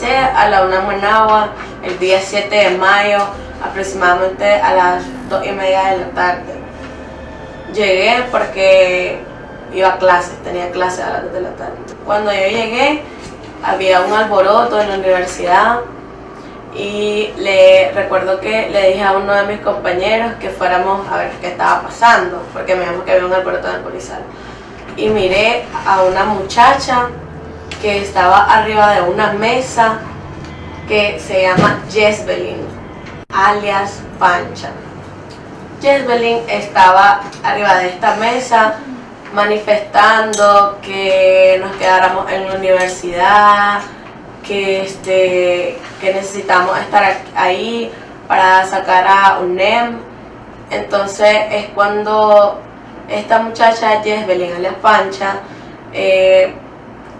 a la UNAM Managua el día 7 de mayo, aproximadamente a las 2 y media de la tarde. Llegué porque iba a clases, tenía clases a las 2 de la tarde. Cuando yo llegué, había un alboroto en la universidad y le recuerdo que le dije a uno de mis compañeros que fuéramos a ver qué estaba pasando, porque me dijo que había un alboroto en el polizal. Y miré a una muchacha que estaba arriba de una mesa que se llama Jezbelin, alias Pancha. Jezbelin estaba arriba de esta mesa manifestando que nos quedáramos en la universidad, que, este, que necesitamos estar ahí para sacar a UNEM. Entonces es cuando esta muchacha, Jezbelin, alias Pancha, eh,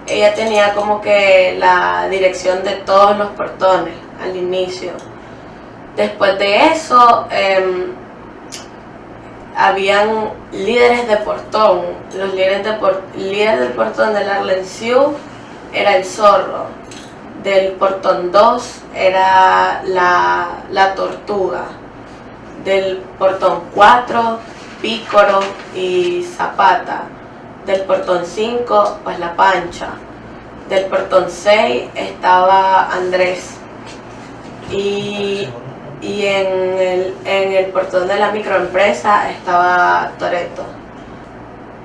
ella tenía como que la dirección de todos los portones al inicio. Después de eso, em, habían líderes de portón. Los líderes, de líderes del portón de la Arlenciu era el zorro. Del portón 2 era la, la tortuga. Del portón 4, pícoro y zapata del portón 5, pues la pancha. Del portón 6 estaba Andrés. Y, en, el, en el portón de la microempresa estaba Toreto.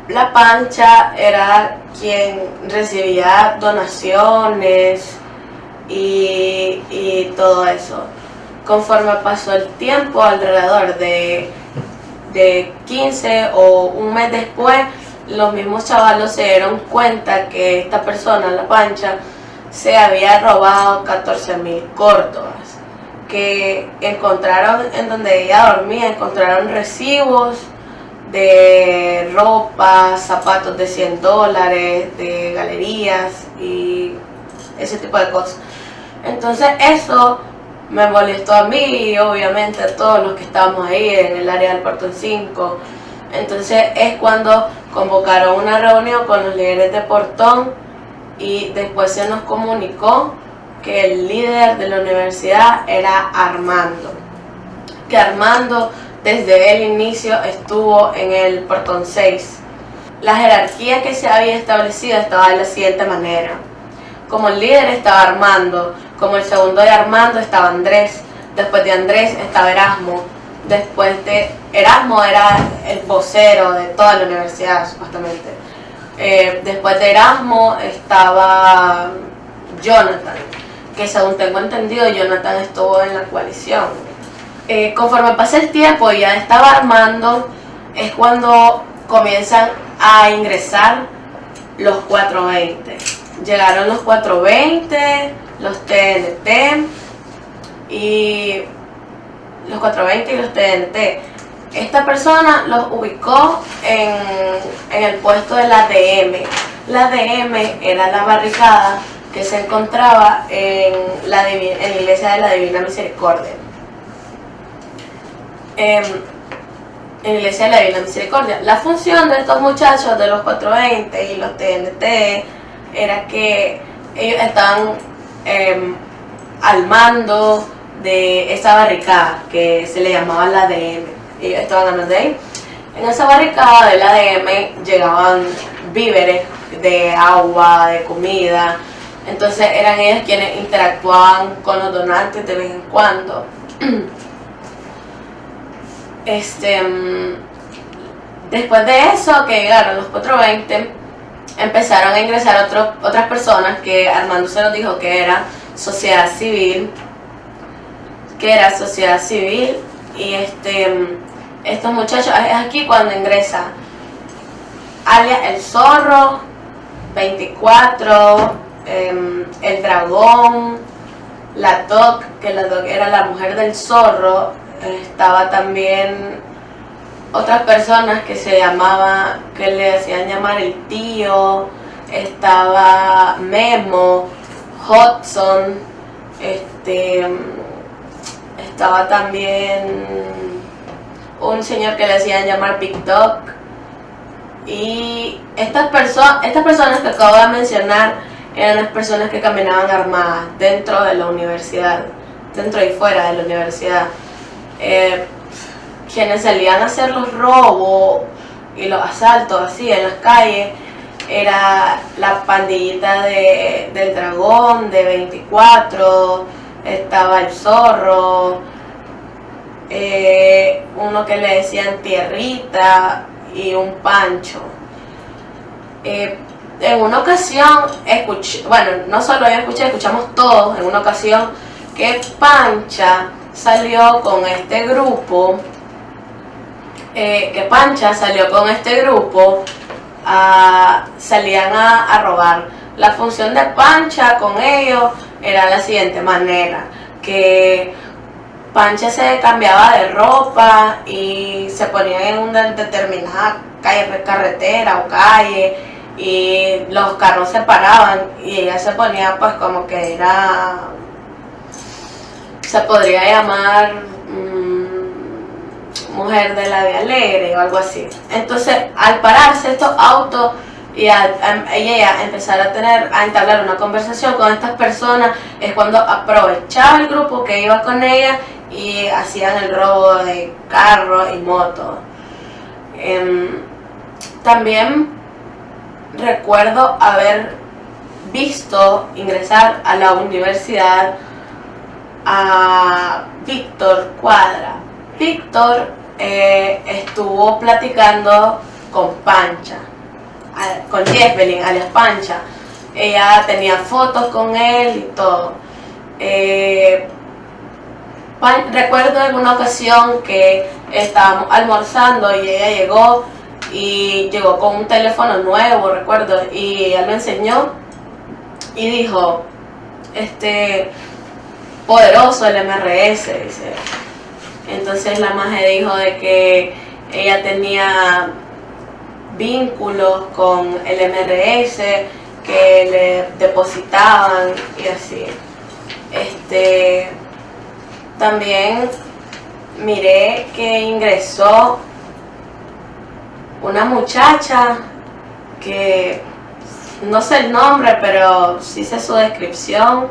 La pancha era quien recibía donaciones y, y todo eso. Conforme pasó el tiempo, alrededor de, de 15 o un mes después, los mismos chavalos se dieron cuenta que esta persona, la pancha, se había robado 14 mil córdobas, que encontraron en donde ella dormía, encontraron recibos de ropa, zapatos de 100 dólares, de galerías y ese tipo de cosas. Entonces eso me molestó a mí y obviamente a todos los que estábamos ahí en el área del Puerto 5. Entonces es cuando convocaron una reunión con los líderes de Portón y después se nos comunicó que el líder de la universidad era Armando. Que Armando desde el inicio estuvo en el Portón 6. La jerarquía que se había establecido estaba de la siguiente manera. Como el líder estaba Armando, como el segundo de Armando estaba Andrés, después de Andrés estaba Erasmo, Después de Erasmo era el vocero de toda la universidad, supuestamente. Eh, después de Erasmo estaba Jonathan, que según tengo entendido, Jonathan estuvo en la coalición. Eh, conforme pasa el tiempo y ya estaba armando, es cuando comienzan a ingresar los 420. Llegaron los 420, los TNT y los 420 y los TNT. Esta persona los ubicó en, el puesto de la DM. La DM era la barricada que se encontraba en la, iglesia de la Divina Misericordia. En, en la iglesia de la Divina Misericordia. La función de estos muchachos de los 420 y los TNT era que ellos estaban em, al mando de esa barricada que se le llamaba la DM. Ellos estaban hablando de ahí. En esa barricada de la DM llegaban víveres de agua, de comida. Entonces eran ellos quienes interactuaban con los donantes de vez en cuando. Este, mm, después de eso, que llegaron los 420, empezaron a ingresar otras personas que Armando se nos dijo que era sociedad civil, que era sociedad civil y este estos muchachos, es aquí cuando ingresa. Alias El Zorro, 24, em, El Dragón, la Doc, que la Doc era la mujer del zorro, estaba también otras personas que se llamaba, que le hacían llamar el tío, estaba Memo, Hudson, este estaba también un señor que le hacían llamar TikTok. Y estas, personas estas personas que acabo de mencionar eran las personas que caminaban armadas dentro de la universidad, dentro y fuera de la universidad. Eh, quienes salían a hacer los robos y los asaltos así en las calles era la pandillita de, del dragón de 24, estaba el zorro, eh, uno que le decían tierrita y un pancho. Eh, en una ocasión escuché, bueno, no solo yo escuché, escuchamos todos en una ocasión que Pancha salió con este grupo, eh, que Pancha salió con este grupo, salían a, a robar. La función de Pancha con ellos era la siguiente manera, que Pancha se cambiaba de ropa y se ponía en una determinada calle, carretera o calle y los carros se paraban y ella se ponía pues como que era, se podría llamar mm, mujer de la vida alegre o algo así. Entonces al pararse estos autos y a, ella empezar a tener, a entablar una conversación con estas personas, es cuando aprovechaba el grupo que iba con ella y hacían el robo de carros y motos. Em, también recuerdo haber visto ingresar a la universidad a Víctor Cuadra. Víctor eh, estuvo platicando con Pancha, con Jeffelin, alias Pancha. Ella tenía fotos con él y todo. Eh, recuerdo en una ocasión que estábamos almorzando y ella llegó y llegó con un teléfono nuevo, recuerdo, y ella me enseñó y dijo, este, poderoso el MRS, dice. Entonces la maje dijo de que ella tenía vínculos con el MRS que le depositaban y así. Este, también miré que ingresó una muchacha que no sé el nombre, pero sí sé su descripción.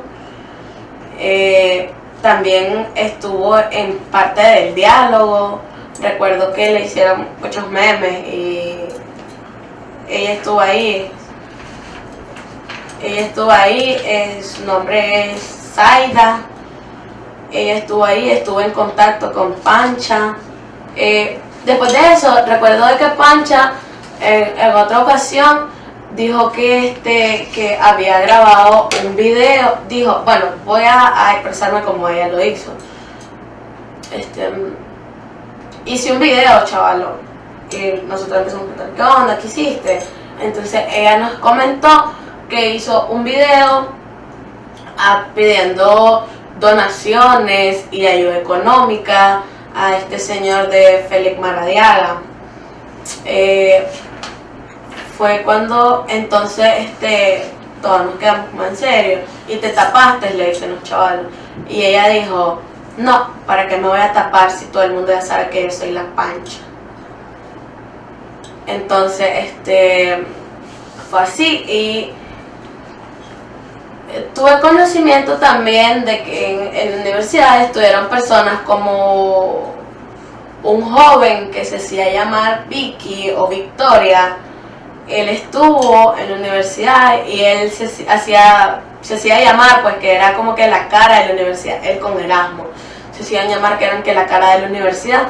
Eh, también estuvo en parte del diálogo. Recuerdo que le hicieron muchos memes y ella estuvo ahí. Ella estuvo ahí, eh, su nombre es Zaida. Ella estuvo ahí, estuvo en contacto con Pancha. Eh, Después de eso, recuerdo de que Pancha en, otra ocasión dijo que este que había grabado un video, dijo, bueno, voy a, expresarme como ella lo hizo. Este, hice un video, chavalo, y nosotros empezamos a preguntar, ¿qué onda? ¿Qué hiciste? Entonces ella nos comentó que hizo un video ah, pidiendo donaciones y ayuda económica a este señor de Félix Maradiaga. Eh, fue cuando entonces este, todos nos quedamos como en serio. Y te tapaste, le dicen los chavales. Y ella dijo, no, ¿para qué me voy a tapar si todo el mundo ya sabe que yo soy la pancha? Entonces, este, fue así y tuve conocimiento también de que en, la universidad estuvieron personas como un joven que se hacía llamar Vicky o Victoria. Él estuvo en la universidad y él se hacía, se hacía llamar pues que era como que la cara de la universidad, él con Erasmo. Se hacían llamar que eran que la cara de la universidad.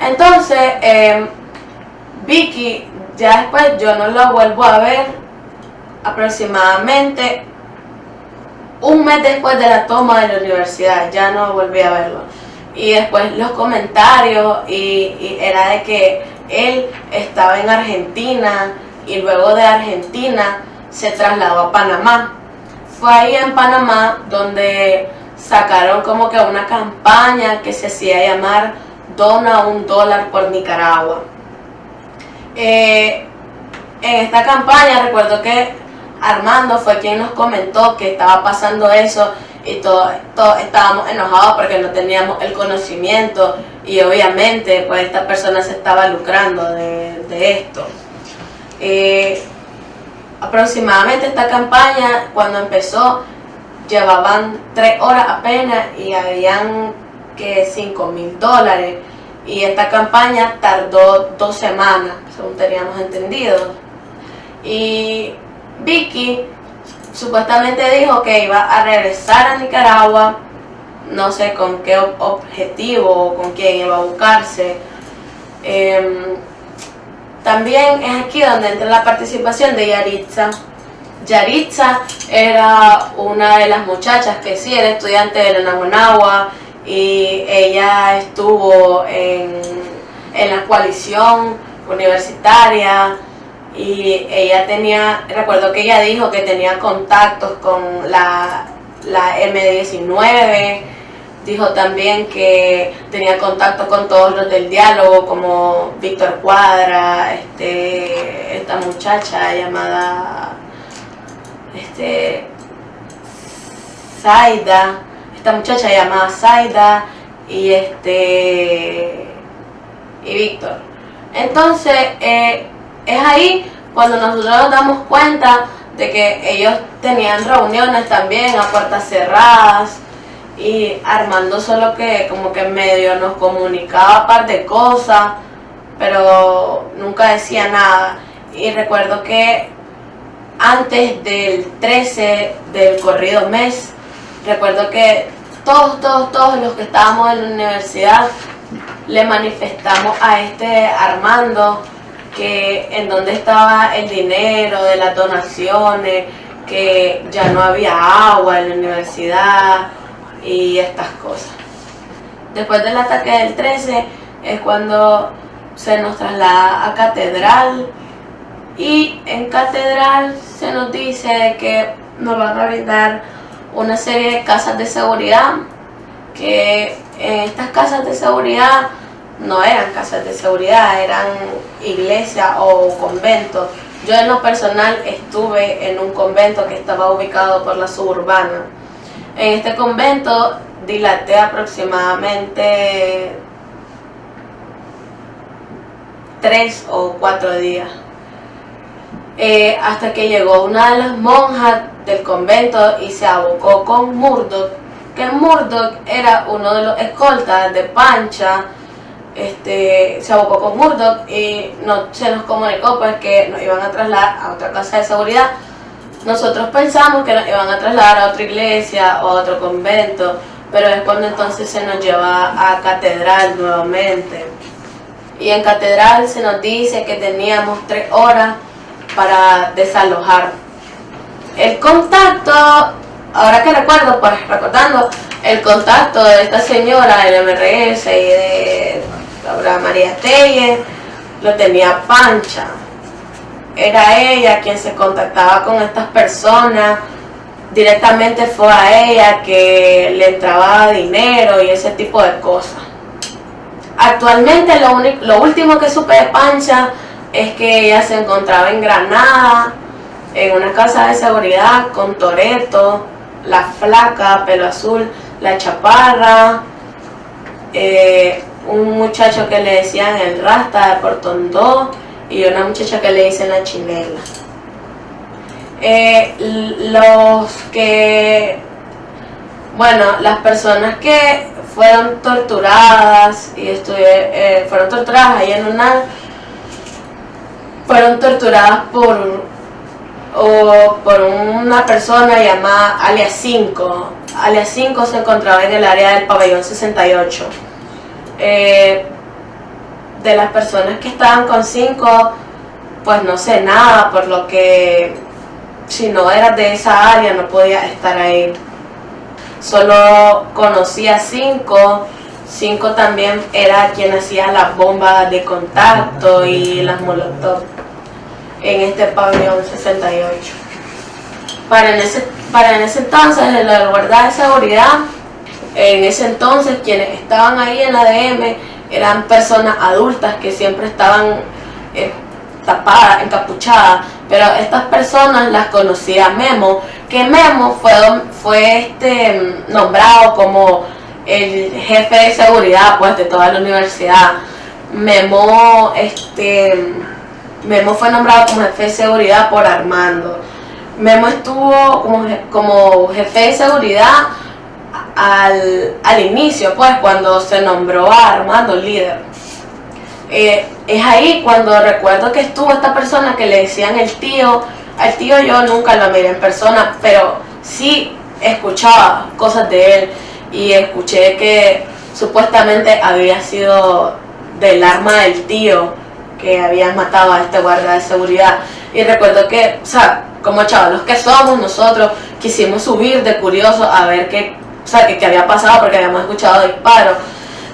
Entonces, em, Vicky, ya después yo no lo vuelvo a ver aproximadamente un mes después de la toma de la universidad, ya no volví a verlo. Y después los comentarios, y, era de que él estaba en Argentina y luego de Argentina se trasladó a Panamá. Fue ahí en Panamá donde sacaron como que una campaña que se hacía llamar Dona un dólar por Nicaragua. Eh, en esta campaña recuerdo que Armando fue quien nos comentó que estaba pasando eso y todos estábamos enojados porque no teníamos el conocimiento y obviamente pues esta persona se estaba lucrando de, esto. Eh, aproximadamente esta campaña cuando empezó llevaban tres horas apenas y habían que 5 mil dólares y esta campaña tardó dos semanas según teníamos entendido y Vicky supuestamente dijo que iba a regresar a Nicaragua. No sé con qué objetivo o con quién iba a buscarse. Em, también es aquí donde entra la participación de Yaritza. Yaritza era una de las muchachas que sí era estudiante de la Naguanagua y ella estuvo en, la coalición universitaria y ella tenía, recuerdo que ella dijo que tenía contactos con la, la M19 Dijo también que tenía contacto con todos los del diálogo, como Víctor Cuadra, este, esta muchacha llamada este, Zaida, esta muchacha llamada Zaida y este y Víctor. Entonces, eh, es ahí cuando nosotros nos damos cuenta de que ellos tenían reuniones también a puertas cerradas, y Armando solo que como que medio nos comunicaba un par de cosas, pero nunca decía nada. Y recuerdo que antes del 13 del corrido mes, recuerdo que todos, todos, todos los que estábamos en la universidad le manifestamos a este Armando que en donde estaba el dinero de las donaciones, que ya no había agua en la universidad, y estas cosas. Después del ataque del 13 es cuando se nos traslada a Catedral y en Catedral se nos dice que nos van a brindar una serie de casas de seguridad que estas casas de seguridad no eran casas de seguridad, eran iglesias o conventos. Yo en lo personal estuve en un convento que estaba ubicado por la suburbana en este convento dilaté aproximadamente tres o cuatro días. Eh, hasta que llegó una de las monjas del convento y se abocó con Murdoch, que Murdoch era uno de los escoltas de Pancha, este, se abocó con Murdoch y no, se nos comunicó pues que nos iban a trasladar a otra casa de seguridad nosotros pensamos que nos iban a trasladar a otra iglesia o a otro convento, pero es cuando entonces se nos lleva a catedral nuevamente. Y en catedral se nos dice que teníamos tres horas para desalojar. El contacto, ahora que recuerdo, pues recordando, el contacto de esta señora del MRS y de Laura María Telle, lo tenía Pancha era ella quien se contactaba con estas personas, directamente fue a ella que le entraba dinero y ese tipo de cosas. Actualmente lo, lo último que supe de Pancha es que ella se encontraba en Granada, en una casa de seguridad con Toreto, la flaca, pelo azul, la chaparra, eh, un muchacho que le decían el rasta de Portón 2, y una muchacha que le dicen la chinela. Eh, los que, bueno, las personas que fueron torturadas y eh, fueron torturadas ahí en una, fueron torturadas por, o por una persona llamada alias 5. Alias 5 se encontraba en el área del pabellón 68. Eh, de las personas que estaban con cinco, pues no sé nada, por lo que si no eras de esa área no podía estar ahí. Solo conocía cinco, cinco también era quien hacía las bombas de contacto y las molotov en este pabellón 68. Para en ese, para en ese entonces, en la guardia de seguridad, en ese entonces quienes estaban ahí en la DM eran personas adultas que siempre estaban eh, tapadas, encapuchadas, pero estas personas las conocía Memo, que Memo fue, fue este, nombrado como el jefe de seguridad pues de toda la universidad. Memo este, Memo fue nombrado como jefe de seguridad por Armando. Memo estuvo como, como jefe de seguridad al, al, inicio, pues cuando se nombró a Armando líder. Eh, es ahí cuando recuerdo que estuvo esta persona que le decían el tío. Al tío yo nunca lo miré en persona, pero sí escuchaba cosas de él y escuché que supuestamente había sido del arma del tío que habían matado a este guardia de seguridad. Y recuerdo que, o sea, como chavalos que somos nosotros, quisimos subir de curioso a ver qué, o sea, qué, había pasado porque habíamos escuchado disparos.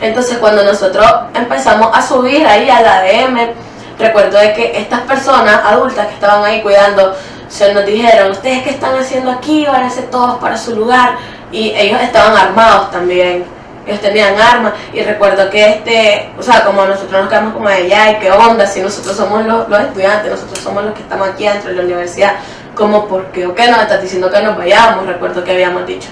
Entonces cuando nosotros empezamos a subir ahí a la DM, recuerdo de que estas personas adultas que estaban ahí cuidando, se nos dijeron, ustedes qué están haciendo aquí, váyanse todos para su lugar. Y ellos estaban armados también ellos tenían armas y recuerdo que este, o sea, como nosotros nos quedamos como de y qué onda, si nosotros somos los, estudiantes, nosotros somos los que estamos aquí dentro de la universidad, como por qué o qué nos estás diciendo que nos vayamos, recuerdo que habíamos dicho.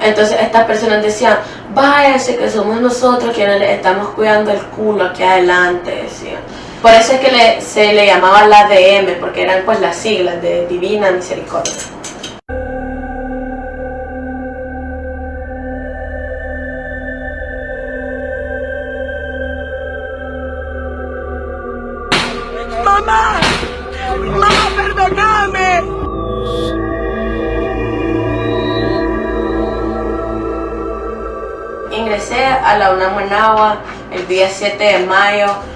Entonces estas personas decían, váyanse que somos nosotros quienes les estamos cuidando el culo aquí adelante, decían. Por eso es que se le llamaba la DM, porque eran pues las siglas de Divina Misericordia. 7 de mayo